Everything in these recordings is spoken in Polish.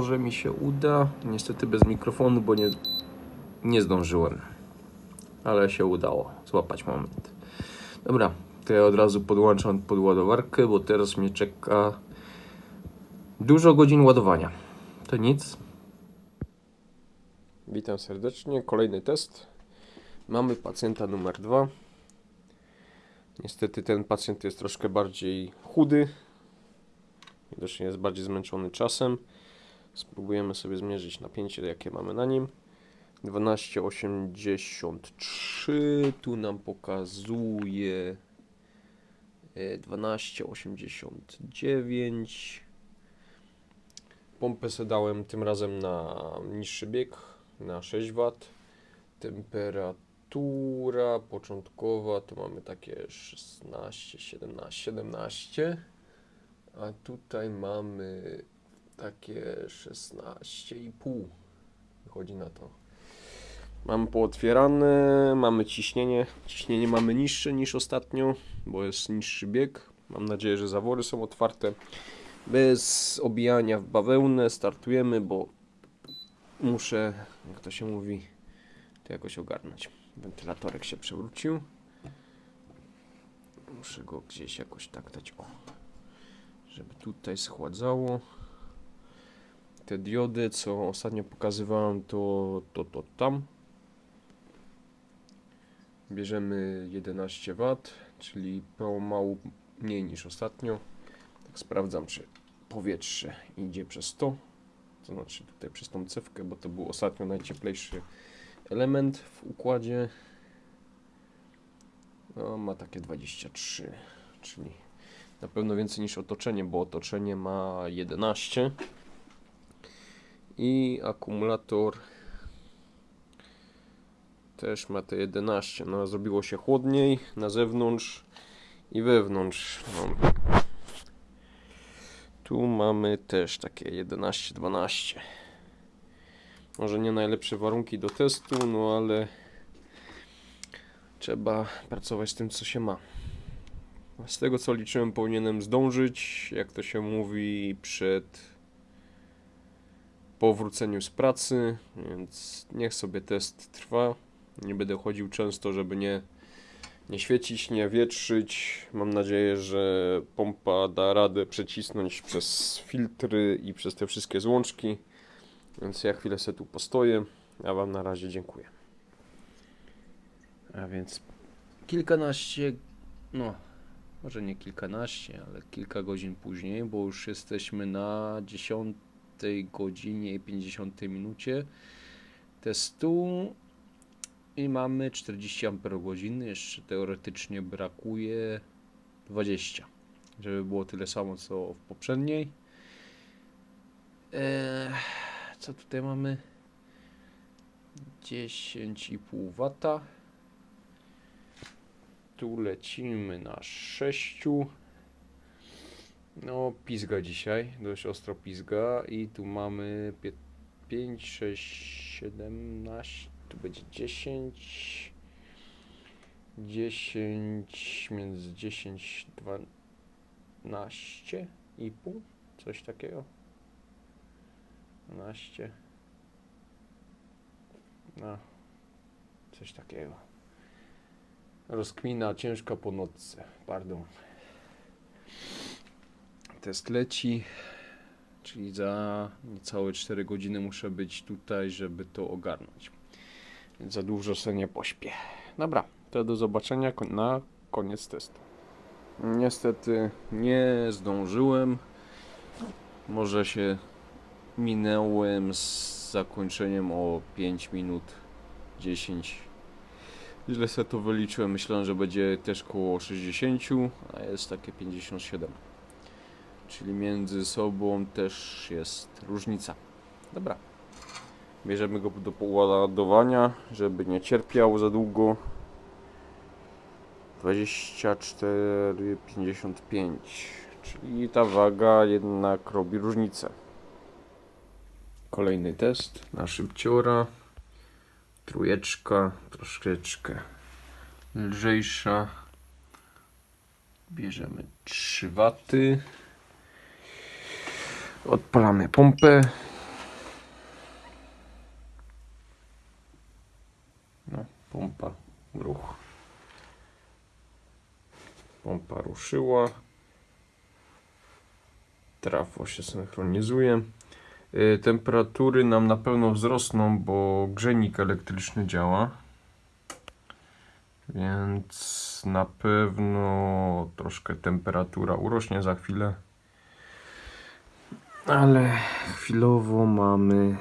może mi się uda. Niestety bez mikrofonu, bo nie, nie zdążyłem. Ale się udało złapać moment. Dobra, to ja od razu podłączam pod ładowarkę, bo teraz mnie czeka dużo godzin ładowania. To nic. Witam serdecznie. Kolejny test. Mamy pacjenta numer dwa. Niestety ten pacjent jest troszkę bardziej chudy. Widocznie jest bardziej zmęczony czasem. Spróbujemy sobie zmierzyć napięcie, jakie mamy na nim. 12,83. Tu nam pokazuje e, 12,89. Pompę sobie dałem tym razem na niższy bieg, na 6 W. Temperatura początkowa to mamy takie 16, 17, 17. A tutaj mamy takie 16,5. Wychodzi na to. Mamy pootwierane, mamy ciśnienie. Ciśnienie mamy niższe niż ostatnio, bo jest niższy bieg. Mam nadzieję, że zawory są otwarte. Bez obijania w bawełnę startujemy, bo muszę, jak to się mówi, to jakoś ogarnąć. Wentylatorek się przewrócił. Muszę go gdzieś jakoś tak dać. O żeby tutaj schładzało. Te diody, co ostatnio pokazywałem, to, to, to tam. Bierzemy 11 W, czyli mało mniej niż ostatnio. Tak sprawdzam, czy powietrze idzie przez to. To znaczy tutaj przez tą cewkę, bo to był ostatnio najcieplejszy element w układzie. No, ma takie 23, czyli na pewno więcej niż otoczenie, bo otoczenie ma 11 i akumulator też ma te 11. No, zrobiło się chłodniej na zewnątrz i wewnątrz. No. Tu mamy też takie 11-12. Może nie najlepsze warunki do testu, no ale trzeba pracować z tym, co się ma. Z tego co liczyłem, powinienem zdążyć, jak to się mówi, przed powróceniu z pracy, więc niech sobie test trwa. Nie będę chodził często, żeby nie, nie świecić, nie wietrzyć. Mam nadzieję, że pompa da radę przecisnąć przez filtry i przez te wszystkie złączki. Więc ja chwilę sobie tu postoję. Ja Wam na razie dziękuję. A więc kilkanaście, no może nie kilkanaście, ale kilka godzin później, bo już jesteśmy na 10 godzinie i 50 minucie testu i mamy 40 Ah, jeszcze teoretycznie brakuje 20, żeby było tyle samo co w poprzedniej. Eee, co tutaj mamy? 10,5 W tu lecimy na 6. No, pizga dzisiaj, dość ostro pizga. I tu mamy 5, 6, 17, tu będzie 10. 10, między 10, 12 i pół, coś takiego. 12. No, coś takiego. Rozkmina ciężka po nocce. Pardon. Test leci. Czyli za niecałe 4 godziny muszę być tutaj, żeby to ogarnąć. Więc za dużo sobie nie pośpię. Dobra, to do zobaczenia na koniec testu. Niestety nie zdążyłem. Może się minęłem z zakończeniem o 5 minut 10 Źle sobie to wyliczyłem, myślałem, że będzie też koło 60, a jest takie 57. Czyli między sobą też jest różnica. Dobra. Bierzemy go do poładowania, żeby nie cierpiał za długo. 24,55 czyli ta waga jednak robi różnicę. Kolejny test na szybciora trójeczka, troszeczkę lżejsza. Bierzemy 3 waty. Odpalamy pompę. No, pompa, ruch. Pompa ruszyła. Trafo się synchronizuje. Y, temperatury nam na pewno wzrosną, bo grzejnik elektryczny działa. Więc na pewno troszkę temperatura urośnie za chwilę. Ale chwilowo mamy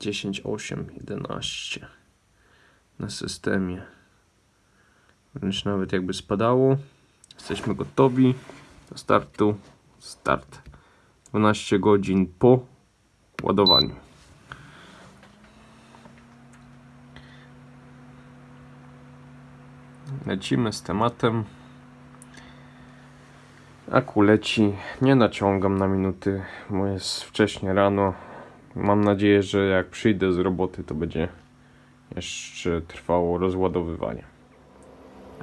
10, 8, 11 na systemie. Wręcz nawet jakby spadało. Jesteśmy gotowi do startu. Start. 12 godzin po ładowaniu. Lecimy z tematem. Aku leci. Nie naciągam na minuty, bo jest wcześnie rano. Mam nadzieję, że jak przyjdę z roboty, to będzie jeszcze trwało rozładowywanie.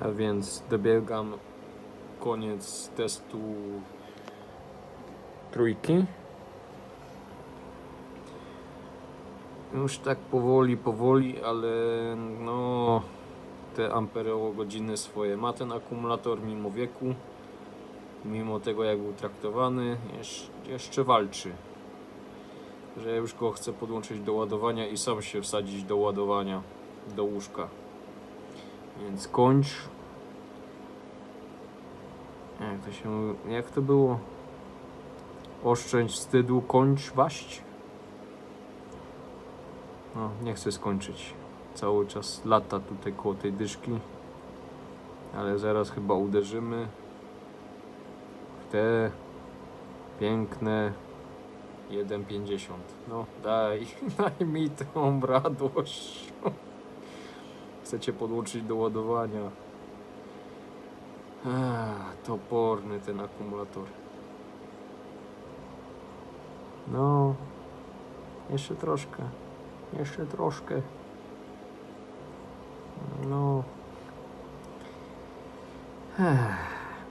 A więc dobiegam koniec testu trójki. Już tak powoli, powoli, ale no te amperogodziny swoje ma ten akumulator mimo wieku. Mimo tego jak był traktowany, jeszcze, walczy. Że już go chcę podłączyć do ładowania i sam się wsadzić do ładowania do łóżka. Więc kończ. Jak to się. Jak to było? Oszczędź wstydu, kończ waść. No, nie chcę skończyć. Cały czas lata tutaj koło tej dyszki. Ale zaraz chyba uderzymy te piękne 1,50. No, daj, daj mi tą radość. Chcecie podłączyć do ładowania. Ach, toporny ten akumulator. No, jeszcze troszkę. Jeszcze troszkę. No.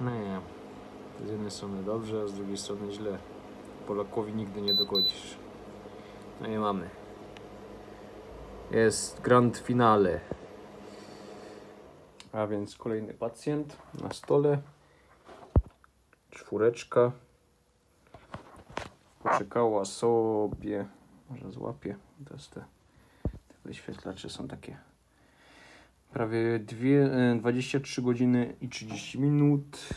No nie. Z jednej strony dobrze, a z drugiej strony źle. Polakowi nigdy nie dogodzisz. No i mamy. Jest grand finale. A więc kolejny pacjent na stole. Czwóreczka. Poczekała sobie. Może złapie. Teraz te, te wyświetlacze są takie. Prawie dwie, e, 23 godziny i 30 minut.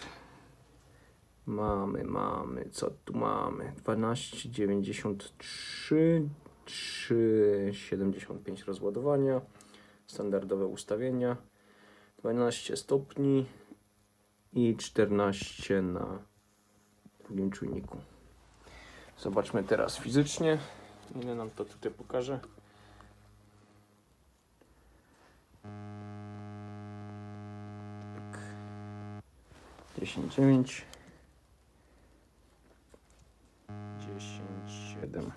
Mamy, mamy, co tu mamy? 12,93, 3,75 rozładowania, standardowe ustawienia, 12 stopni i 14 na drugim czujniku. Zobaczmy teraz fizycznie, ile nam to tutaj pokaże. Tak. 10,9 7.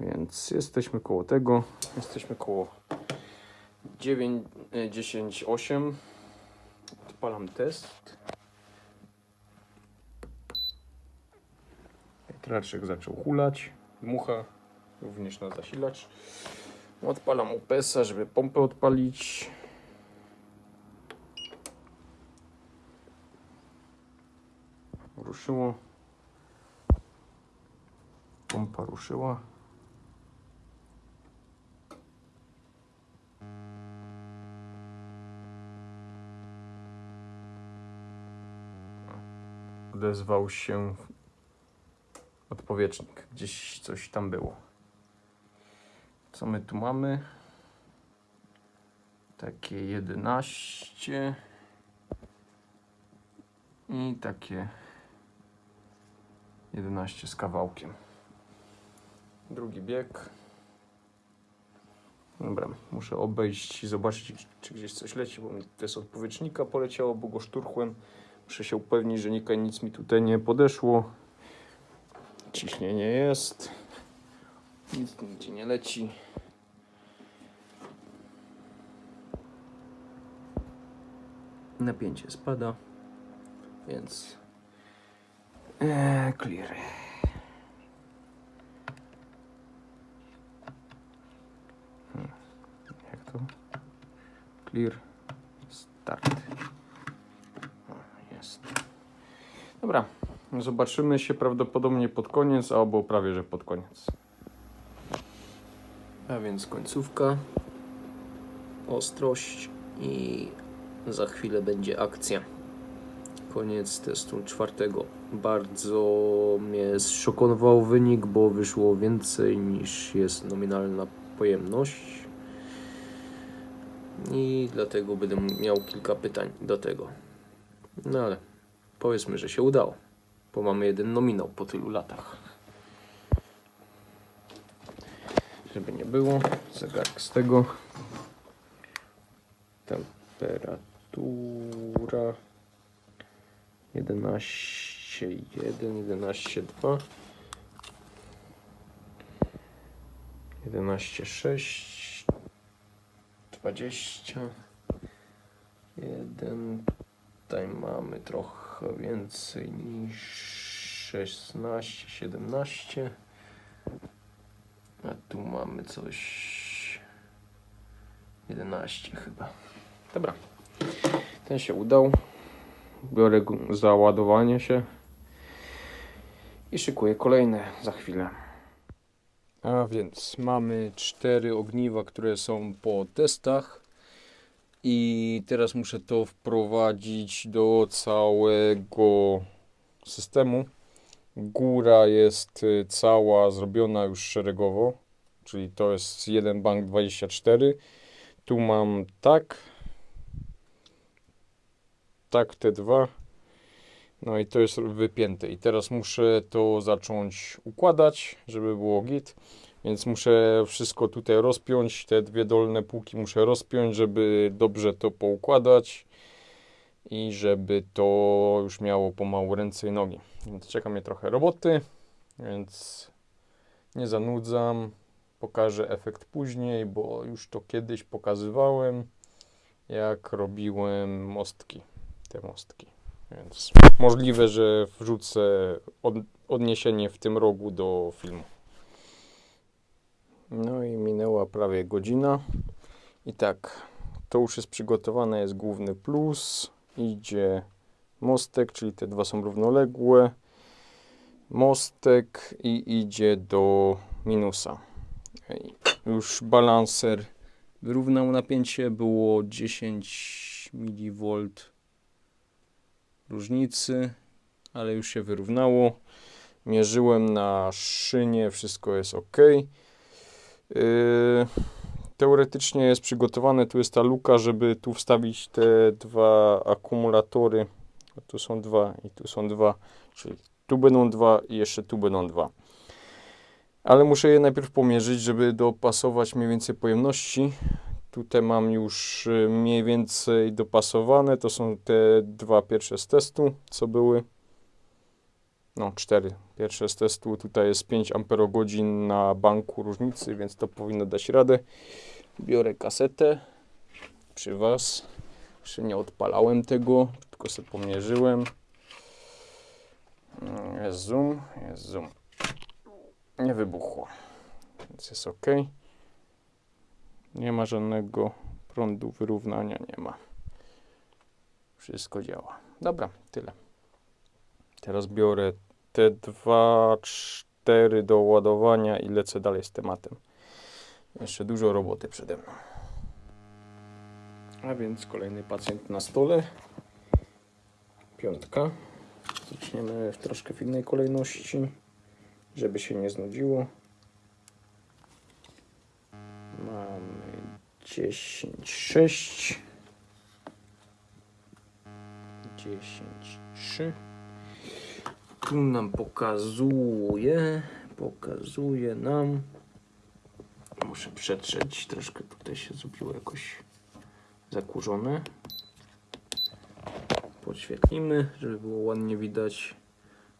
Więc jesteśmy koło tego. Jesteśmy koło 9, e, 10, 8. Odpalam test. Wiatraczek zaczął hulać. Mucha również na zasilacz. Odpalam UPS-a, żeby pompę odpalić. Ruszyło. Pompa ruszyła. Odezwał się odpowietrznik. Gdzieś coś tam było. Co my tu mamy? Takie 11 i takie 11 z kawałkiem. Drugi bieg. Dobra, muszę obejść i zobaczyć, czy gdzieś coś leci, bo mi to z odpowietrznika poleciało, bo go szturchłem. Muszę się upewnić, że nic mi tutaj nie podeszło. Ciśnienie jest. Nic nigdzie nie leci. Napięcie spada, więc eee, clear. Jak to? Clear Start. Jest. Dobra, zobaczymy się prawdopodobnie pod koniec, albo prawie że pod koniec. A więc końcówka, ostrość i za chwilę będzie akcja. Koniec testu czwartego. Bardzo mnie zszokował wynik, bo wyszło więcej niż jest nominalna pojemność. I dlatego będę miał kilka pytań do tego. No ale powiedzmy, że się udało, bo mamy jeden nominał po tylu latach. Żeby nie było, zegarek z tego. Temperatura 11,1, 11,2 11,6 20 1 Tutaj mamy trochę więcej niż 16, 17 a tu mamy coś 11 chyba. Dobra. Ten się udał. Biorę załadowanie się. I szykuję kolejne za chwilę. A więc mamy cztery ogniwa, które są po testach i teraz muszę to wprowadzić do całego systemu. Góra jest y, cała zrobiona już szeregowo, czyli to jest jeden bank 24. Tu mam tak, tak te dwa. No i to jest wypięte. I teraz muszę to zacząć układać, żeby było git. Więc muszę wszystko tutaj rozpiąć. Te dwie dolne półki muszę rozpiąć, żeby dobrze to poukładać. I żeby to już miało pomału ręce i nogi. Więc czeka mnie trochę roboty. Więc nie zanudzam. Pokażę efekt później, bo już to kiedyś pokazywałem, jak robiłem mostki te mostki. Więc możliwe, że wrzucę od, odniesienie w tym rogu do filmu. No i minęła prawie godzina. I tak, to już jest przygotowane, jest główny plus. Idzie mostek, czyli te dwa są równoległe. Mostek i idzie do minusa. Już balanser wyrównał napięcie, było 10 mV różnicy, ale już się wyrównało. Mierzyłem na szynie, wszystko jest ok. Yy, teoretycznie jest przygotowane, tu jest ta luka, żeby tu wstawić te dwa akumulatory. Tu są dwa i tu są dwa, czyli tu będą dwa i jeszcze tu będą dwa. Ale muszę je najpierw pomierzyć, żeby dopasować mniej więcej pojemności. Tutaj mam już y, mniej więcej dopasowane. To są te dwa pierwsze z testu, co były. No, cztery pierwsze z testu. Tutaj jest 5 amperogodzin na banku różnicy, więc to powinno dać radę. Biorę kasetę przy Was. Jeszcze nie odpalałem tego, tylko sobie pomierzyłem. Mm, Jest zoom, jest zoom. Nie wybuchło, więc jest ok. Nie ma żadnego prądu, wyrównania nie ma. Wszystko działa. Dobra, tyle. Teraz biorę te dwa, cztery do ładowania i lecę dalej z tematem. Jeszcze dużo roboty przede mną. A więc kolejny pacjent na stole. Piątka. Zaczniemy w troszkę w innej kolejności, żeby się nie znudziło. Mamy 10, 6, 10, 3. Tu nam pokazuje, pokazuje nam. Muszę przetrzeć, troszkę tutaj się zrobiło jakoś zakurzone. Podświetlimy, żeby było ładnie widać.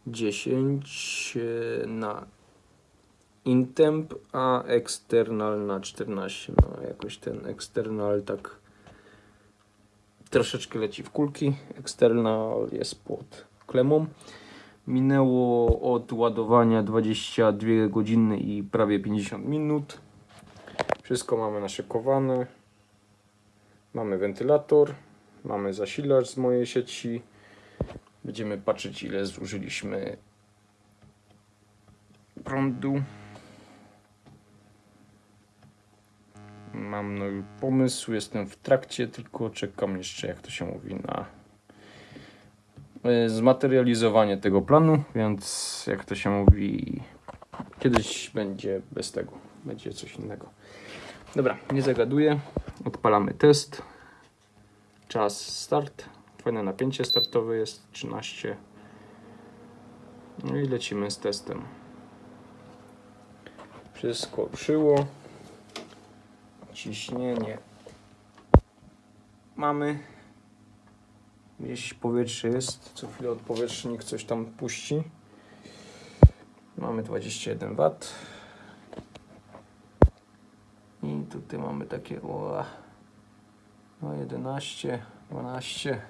10 e, na intemp, a external na 14. No jakoś ten external tak troszeczkę leci w kulki. External jest pod klemą. Minęło od ładowania 22 godziny i prawie 50 minut. Wszystko mamy naszykowane. Mamy wentylator, Mamy zasilacz z mojej sieci. Będziemy patrzeć ile zużyliśmy prądu. Mam nowy pomysł, jestem w trakcie, tylko czekam jeszcze, jak to się mówi, na e, zmaterializowanie tego planu, więc jak to się mówi, kiedyś będzie bez tego, będzie coś innego. Dobra, nie zagaduję, odpalamy test, czas start, fajne napięcie startowe jest 13, no i lecimy z testem. Wszystko ruszyło. Ciśnienie mamy. Gdzieś powietrze jest. Co chwilę odpowietrznik coś tam puści. Mamy 21 W. I tutaj mamy takie o, no 11, 12.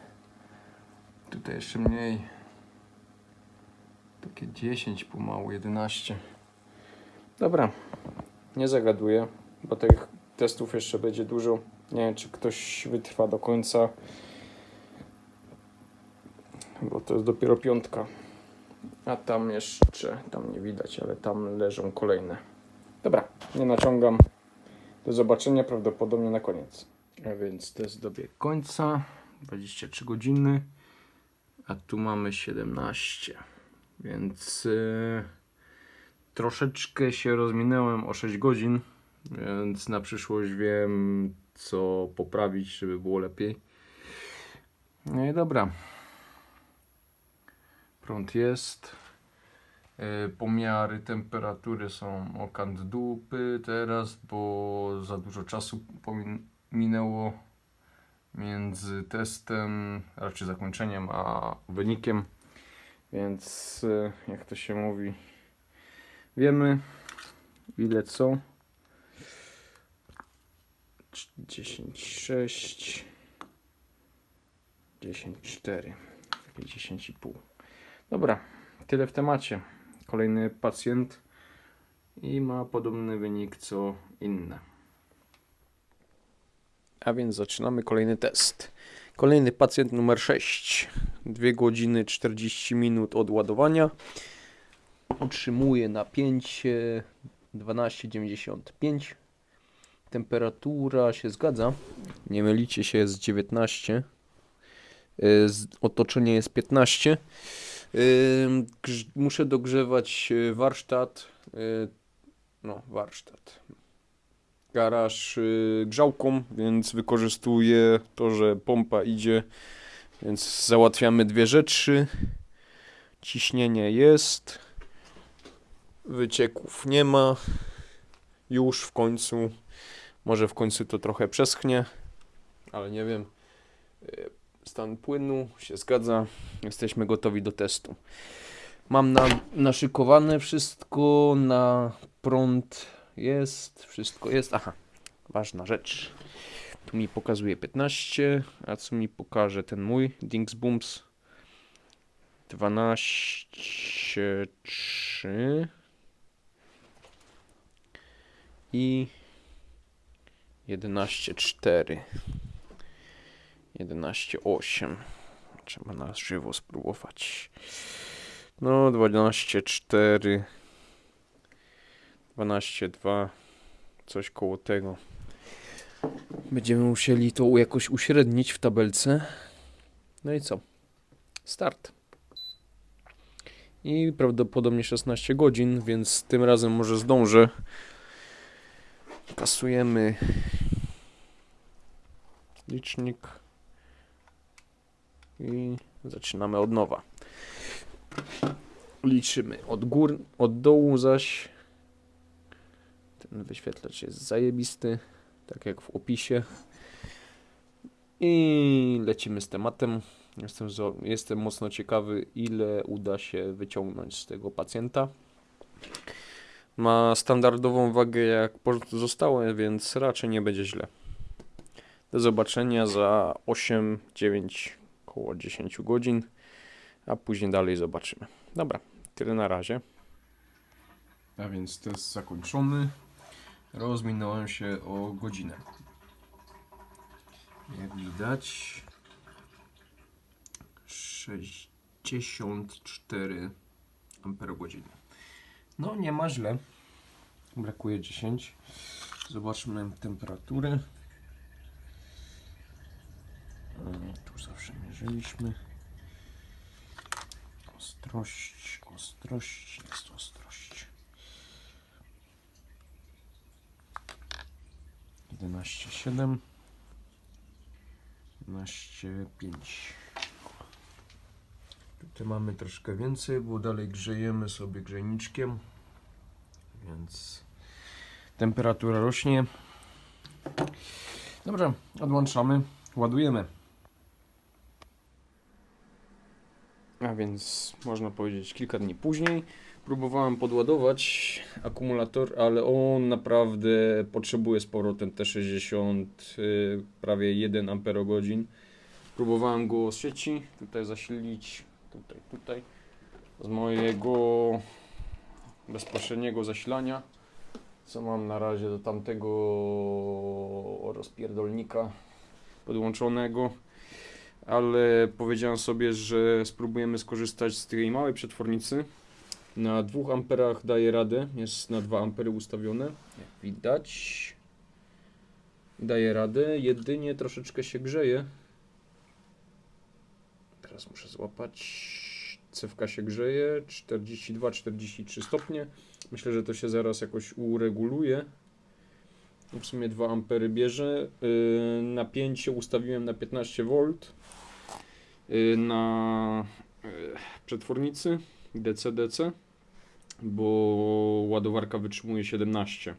Tutaj jeszcze mniej. Takie 10 pomału, 11. Dobra, nie zagaduję, bo tych testów jeszcze będzie dużo. Nie wiem, czy ktoś wytrwa do końca, bo to jest dopiero piątka. A tam jeszcze, tam nie widać, ale tam leżą kolejne. Dobra, nie naciągam. Do zobaczenia prawdopodobnie na koniec. A więc test dobiegł końca. 23 godziny, a tu mamy 17. Więc yy, troszeczkę się rozminęłem o 6 godzin, więc na przyszłość wiem, co poprawić, żeby było lepiej. No i dobra. Prąd jest. Yy, Pomiary temperatury są o kant dupy teraz, bo za dużo czasu minęło między testem, raczej zakończeniem, a wynikiem. Więc yy, jak to się mówi, wiemy ile co. 10, 6, 10, 4, takie 10,5. Dobra, tyle w temacie. Kolejny pacjent i ma podobny wynik co inne. A więc zaczynamy kolejny test. Kolejny pacjent numer 6. 2 godziny 40 minut od ładowania. Utrzymuje napięcie 12,95. Temperatura się zgadza. Nie mylicie się, jest 19. Y, Otoczenie jest 15. Ym, grz- Muszę dogrzewać y, warsztat. y, No, warsztat. Garaż y, grzałką, więc wykorzystuję to, że pompa idzie. Więc załatwiamy dwie rzeczy. Ciśnienie jest. Wycieków nie ma. Już w końcu. Może w końcu to trochę przeschnie, ale nie wiem. Y, Stan płynu się zgadza. Jesteśmy gotowi do testu. Mam na, naszykowane wszystko, na prąd jest, wszystko jest. Aha, ważna rzecz. Tu mi pokazuje 15, a co mi pokaże ten mój Dings Booms? 12, 3 i 11,4. 11,8. Trzeba na żywo spróbować. No, 12,4. 12,2. Coś koło tego. Będziemy musieli to jakoś uśrednić w tabelce. No i co? Start. I prawdopodobnie 16 godzin, więc tym razem może zdążę. Kasujemy licznik i zaczynamy od nowa. Liczymy od gór, od dołu zaś ten wyświetlacz jest zajebisty, tak jak w opisie. I lecimy z tematem. Jestem, jestem mocno ciekawy, ile uda się wyciągnąć z tego pacjenta. Ma standardową wagę jak pozostałe, więc raczej nie będzie źle. Do zobaczenia za 8-9 około 10 godzin, a później dalej zobaczymy. Dobra, tyle na razie. A więc test zakończony. Rozminąłem się o godzinę. Jak widać, 64 amperogodziny. No nie ma źle. Brakuje 10. Zobaczmy temperaturę. Mm, Tu zawsze mierzyliśmy. Ostrość, ostrość, jest ostrość. 11,7 11,5 Tutaj mamy troszkę więcej, bo dalej grzejemy sobie grzejniczkiem, więc temperatura rośnie. Dobrze, odłączamy, ładujemy. A więc można powiedzieć kilka dni później próbowałem podładować akumulator, ale on naprawdę potrzebuje sporo ten T60, y, prawie 1 Ah. Próbowałem go z sieci tutaj zasilić, tutaj, tutaj, z mojego bezpośredniego zasilania, co mam na razie do tamtego rozpierdolnika podłączonego ale powiedziałem sobie, że spróbujemy skorzystać z tej małej przetwornicy. Na 2 amperach daje radę, jest na 2 ampery ustawione, jak widać. Daje radę, jedynie troszeczkę się grzeje. Teraz muszę złapać. Cewka się grzeje, 42-43 stopnie. Myślę, że to się zaraz jakoś ureguluje. W sumie 2 ampery bierze. Yy, Napięcie ustawiłem na 15 V y, na y, przetwornicy DC-DC, bo ładowarka wytrzymuje 17.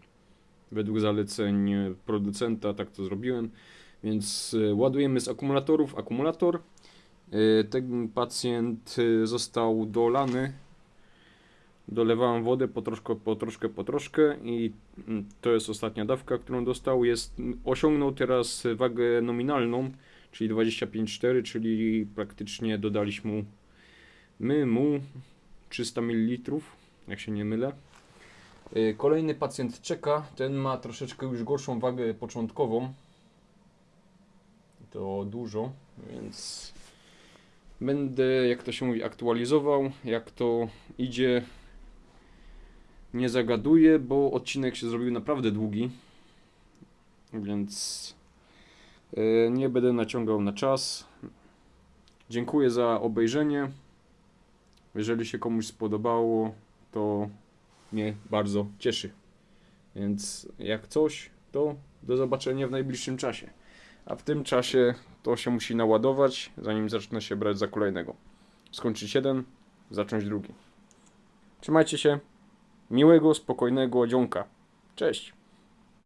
Według zaleceń producenta tak to zrobiłem. Więc y, ładujemy z akumulatorów akumulator. Y, Ten pacjent y, został dolany. Dolewałem wodę po troszkę, po troszkę, po troszkę i mm, to jest ostatnia dawka, którą dostał. Jest, osiągnął teraz wagę nominalną czyli 25,4, czyli praktycznie dodaliśmy mu, my mu 300 ml, jak się nie mylę. Y, Kolejny pacjent czeka, ten ma troszeczkę już gorszą wagę początkową. To dużo, więc będę, jak to się mówi, aktualizował, jak to idzie. Nie zagaduję, bo odcinek się zrobił naprawdę długi, więc E, Nie będę naciągał na czas. Dziękuję za obejrzenie. Jeżeli się komuś spodobało, to mnie bardzo cieszy. Więc jak coś, to do zobaczenia w najbliższym czasie. A w tym czasie to się musi naładować, zanim zacznę się brać za kolejnego. Skończyć jeden, zacząć drugi. Trzymajcie się. Miłego, spokojnego dzionka. Cześć.